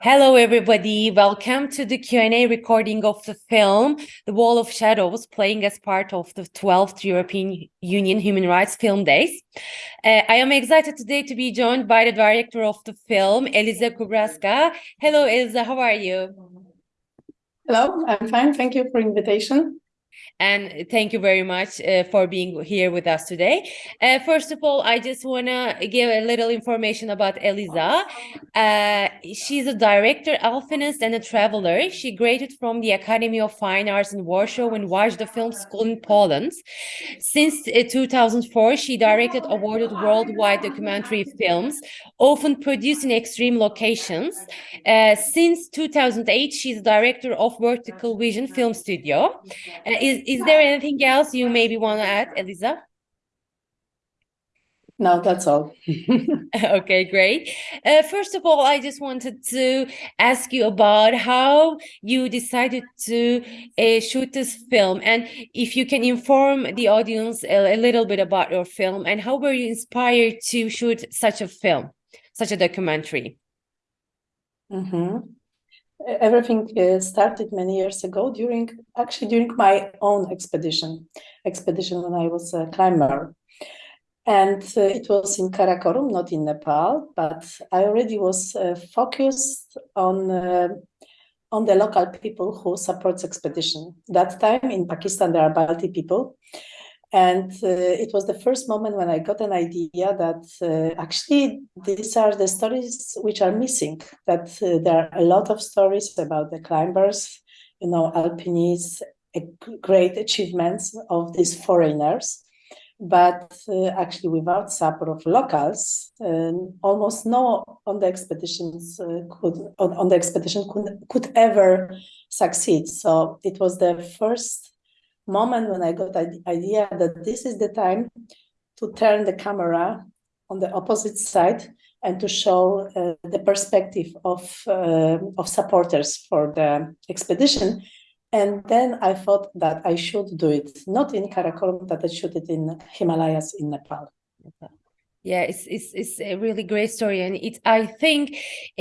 Hello, everybody. Welcome to the Q&A recording of the film, The Wall of Shadows, playing as part of the 12th European Union Human Rights Film Days. Uh, I am excited today to be joined by the director of the film, Eliza Kubarska. Hello, Eliza. How are you? Hello, I'm fine. Thank you for invitation. And thank you very much uh, for being here with us today. Uh, first of all, I just want to give a little information about Eliza. Uh, she's a director, alpinist, and a traveler. She graduated from the Academy of Fine Arts in Warsaw and Wajda Film School in Poland. Since uh, 2004, she directed awarded worldwide documentary films, often produced in extreme locations. Uh, since 2008, she's director of Vertical Vision Film Studio. Is, is there anything else you maybe want to add, Eliza? No, that's all. okay, great. Uh, first of all, I just wanted to ask you about how you decided to uh, shoot this film and if you can inform the audience a, a, little bit about your film and how were you inspired to shoot such a film, such a documentary? Mm -hmm everything uh, started many years ago during actually during my own expedition expedition when i was a climber. And uh, it was in karakorum not in nepal but i already was uh, focused on uh, on the local people who supports expedition. That time in pakistan there are balti people and uh, it was the first moment when I got an idea that uh, actually these are the stories which are missing, that uh, there are a lot of stories about the climbers, you know, alpinists, great achievements of these foreigners. But uh, actually without support of locals, um, almost no on the expeditions uh, could on, on the expedition could, could ever succeed. So it was the first moment when I got the idea that this is the time to turn the camera on the opposite side and to show uh, the perspective of uh, of supporters for the expedition. And then I thought that I should do it, not in Karakorum, but I should it in Himalayas in Nepal. Okay yeah it's it's it's a really great story and it i think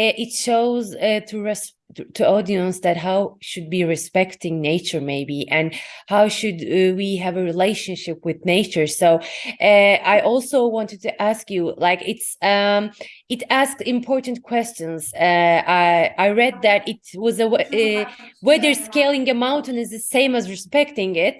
uh, it shows uh, to res to audience that how should be respecting nature maybe and how should uh, we have a relationship with nature. So uh, i also wanted to ask you like it's um it asked important questions. Uh, i i read that it was a whether scaling a mountain is the same as respecting it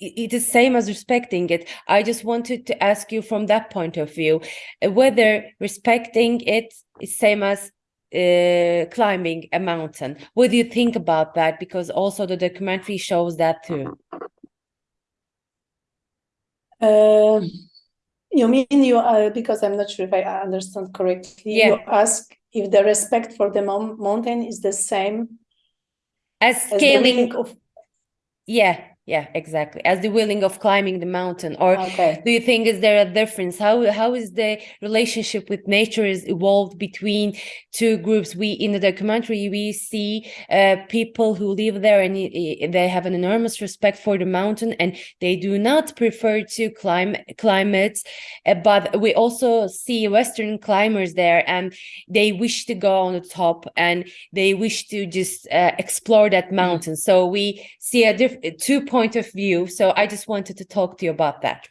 it is same as respecting it. I just wanted to ask you from that point of view whether respecting it is same as uh, climbing a mountain. What do you think about that? Because also the documentary shows that too. Uh, you mean you uh, because i'm not sure if i understand correctly. Yeah. you ask if the respect for the mountain is the same as scaling as of yeah yeah exactly as the willing of climbing the mountain or okay. do you think is there a difference how how is the relationship with nature is evolved between two groups we in the documentary we see uh, people who live there and they have an enormous respect for the mountain and they do not prefer to climb it uh, but we also see western climbers there and they wish to go on the top and they wish to just uh, explore that mm-hmm. mountain mm -hmm. so we see a different two point of view. So I just wanted to talk to you about that.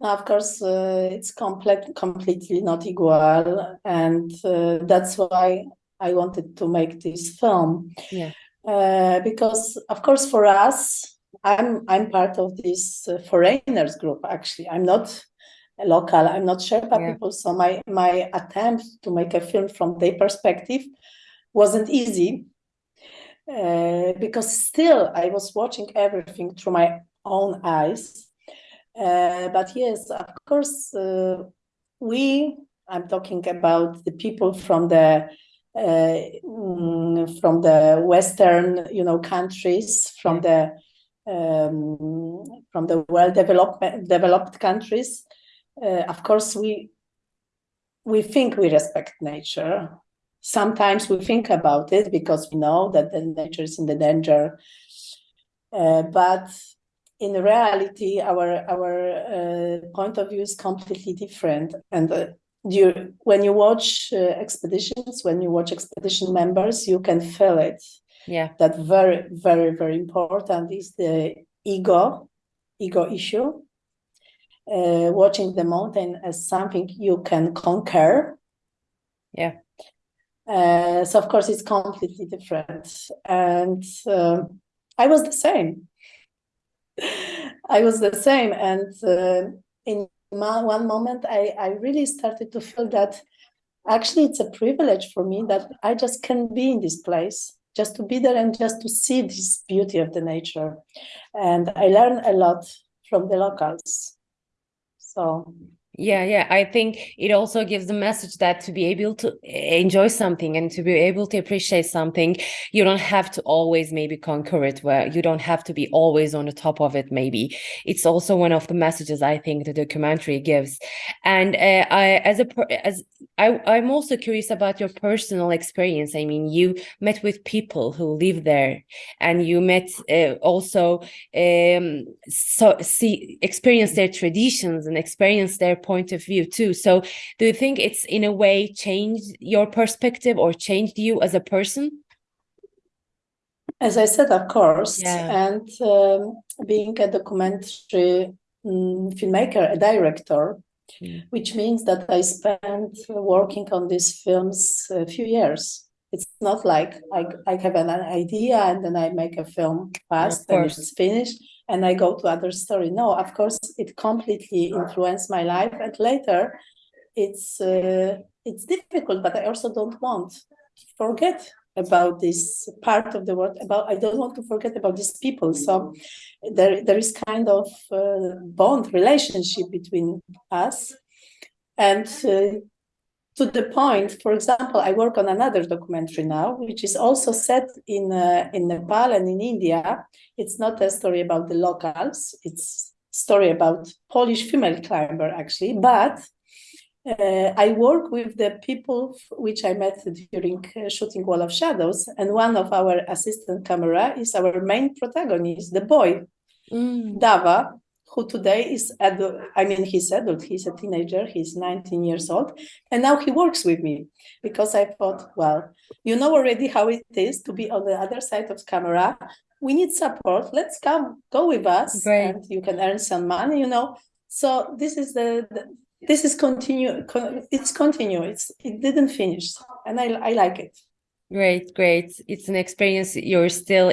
Of course, uh, it's complete, completely not equal, and uh, that's why I wanted to make this film. Yeah. Uh, because of course, for us, I'm I'm part of this uh, foreigners group. Actually, I'm not a local. I'm not Sherpa yeah. people. So my my attempt to make a film from their perspective wasn't easy uh, because still I was watching everything through my own eyes. Uh, but yes, of course, uh, we, I'm talking about the people from the mm, from the Western, you know, countries, from the um, from the well developed developed countries. Uh, of course, we we think we respect nature, sometimes we think about it because we know that the nature is in the danger. Uh, but in reality, our our uh, point of view is completely different. And uh, you, when you watch uh, expeditions, when you watch expedition members, you can feel it. Yeah. That very, very, very important is the ego, ego issue. Uh, watching the mountain as something you can conquer. Yeah. Uh, so of course it's completely different, and uh, I was the same. I was the same, and uh, in one moment I, I really started to feel that actually it's a privilege for me that I just can be in this place just to be there and just to see this beauty of the nature. And I learned a lot from the locals. So yeah yeah i think it also gives the message that to be able to enjoy something and to be able to appreciate something you don't have to always maybe conquer it where you don't have to be always on the top of it maybe. It's also one of the messages i think the documentary gives. And uh, i as a as I, i'm also curious about your personal experience. I mean you met with people who live there and you met uh, also um so see experience their traditions and experience their point of view too. So do you think it's in a way changed your perspective or changed you as a person? As i said of course. Yeah. and um, being a documentary um, filmmaker a director mm. which means that i spent working on these films a few years. It's not like I, I have an idea and then I make a film fast and it's finished and I go to other story. No, of course, it completely influenced my life. And later, it's uh, it's difficult, but I also don't want to forget about this part of the world. About I don't want to forget about these people. So there there is kind of uh, bond relationship between us, and uh, to the point, for example, I work on another documentary now, which is also set in uh, in Nepal and in India. It's not a story about the locals; it's story about Polish female climber, actually. But uh, I work with the people which I met during uh, shooting Wall of Shadows, and one of our assistant camera is our main protagonist, the boy, mm. Dava, who today is adult, I mean, he's adult, he's a teenager, he's 19 years old, and now he works with me because I thought, well, you know already how it is to be on the other side of camera. We need support. Let's come, go with us, Great. and you can earn some money, you know. So this is the, the this is continue. It's continuous. it didn't finish, and I I like it. Great, great. It's an experience. You're still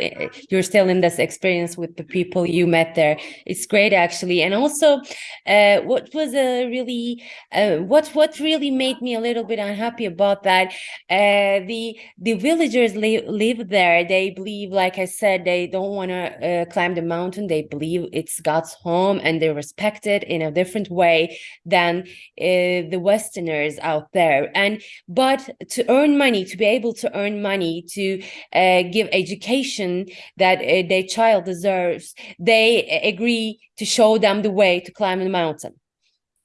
you're still in this experience with the people you met there. It's great actually. And also, uh, what was a really uh, what what really made me a little bit unhappy about that? Uh, the the villagers li live there. They believe, like I said, they don't want to uh, climb the mountain. They believe it's God's home, and they respect it in a different way than uh, the Westerners out there. And but to earn money, to be able to earn earn money to uh, give education that uh, their child deserves, they agree to show them the way to climb the mountain.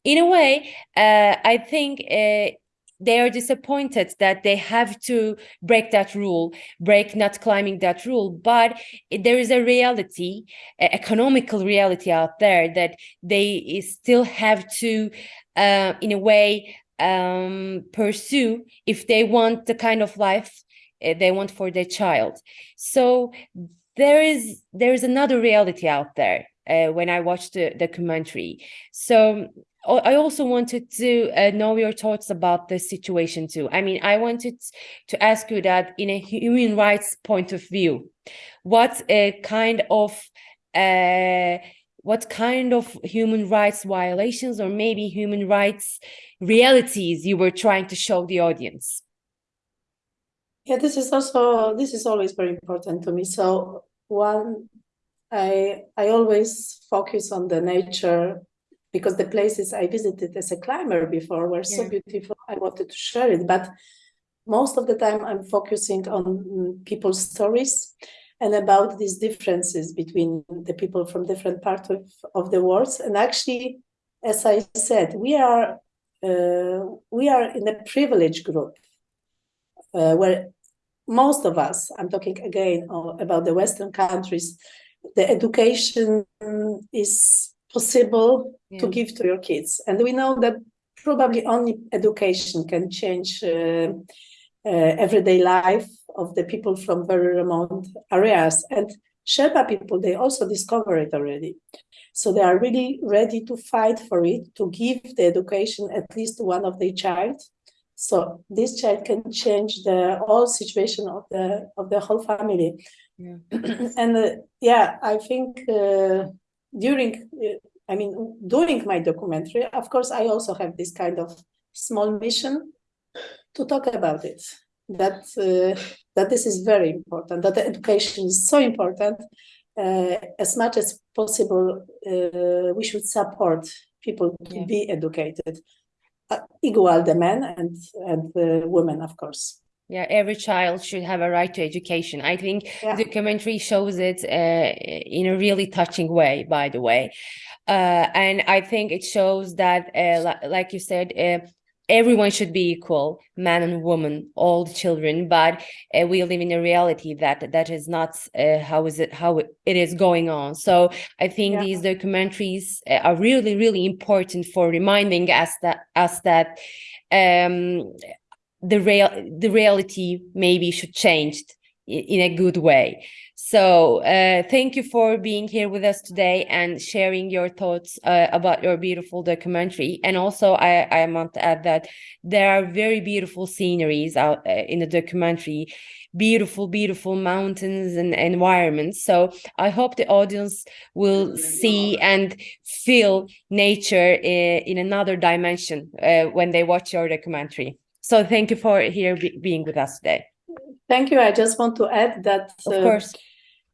In a way, uh, I think uh, they are disappointed that they have to break that rule, break not climbing that rule. But there is a reality, economical reality out there that they still have to, uh, in a way, um, pursue if they want the kind of life Eh, they want for their child. So there is there is another reality out there uh, when i watched the documentary. So i also wanted to uh, know your thoughts about this situation too. I mean i wanted to ask you that in a human rights point of view what a kind of uh, what kind of human rights violations or maybe human rights realities you were trying to show the audience yeah, this is also this is always very important to me. So one, I I always focus on the nature because the places I visited as a climber before were so beautiful. I wanted to share it, but most of the time I'm focusing on people's stories and about these differences between the people from different parts of, of the world. And actually, as I said, we are uh, we are in a privileged group uh, where most of us, I'm talking again about the Western countries, the education is possible yeah. to give to your kids. And we know that probably only education can change uh, uh, everyday life of the people from very remote areas. And Sherpa people, they also discover it already. So they are really ready to fight for it, to give the education at least to one of their child. So this child can change the whole situation of the of the whole family. Yeah. and uh, yeah, I think uh, during, uh, I mean, during my documentary, of course, I also have this kind of small mission to talk about it. That uh, that this is very important. That the education is so important. Uh, as much as possible, uh, we should support people to yeah. be educated, equal the men and and the women, of course. Yeah, every child should have a right to education. I think yeah. the documentary shows it uh, in a really touching way, by the way. Uh, and I think it shows that, uh, like you said, uh, everyone should be equal, man and woman, all the children. But uh, we live in a reality that that is not uh, how is it how it is going on. So I think yeah. these documentaries are really, really important for reminding us that us that um, the real the reality maybe should change in a good way. So uh, thank you for being here with us today and sharing your thoughts uh, about your beautiful documentary. And also i i want to add that there are very beautiful sceneries out uh, in the documentary. Beautiful beautiful mountains and environments. So i hope the audience will see and feel nature in, uh, in another dimension uh, when they watch your documentary. So thank you for here be, being with us today. Thank you. I just want to add that of uh, course.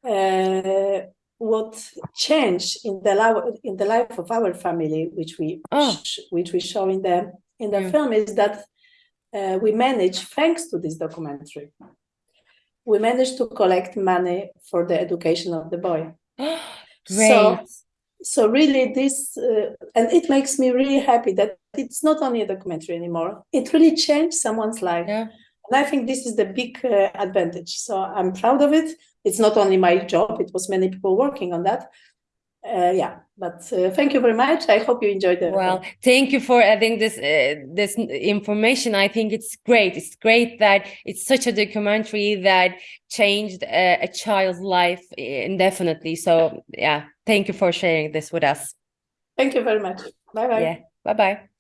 Uh, what changed in the life in the life of our family, which we oh. which we show in the in the film, is that uh, we managed, thanks to this documentary, we managed to collect money for the education of the boy. So, so really this uh, and it makes me really happy that it's not only a documentary anymore it really changed someone's life yeah. And i think this is the big uh, advantage. So i'm proud of it. It's not only my job it was many people working on that. Uh, yeah but uh, thank you very much. I hope you enjoyed it well thank you for adding this uh, this information. I think it's great. It's great that it's such a documentary that changed a, a child's life indefinitely. So yeah thank you for sharing this with us. Thank you very much. Bye bye yeah bye bye